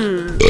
Mm.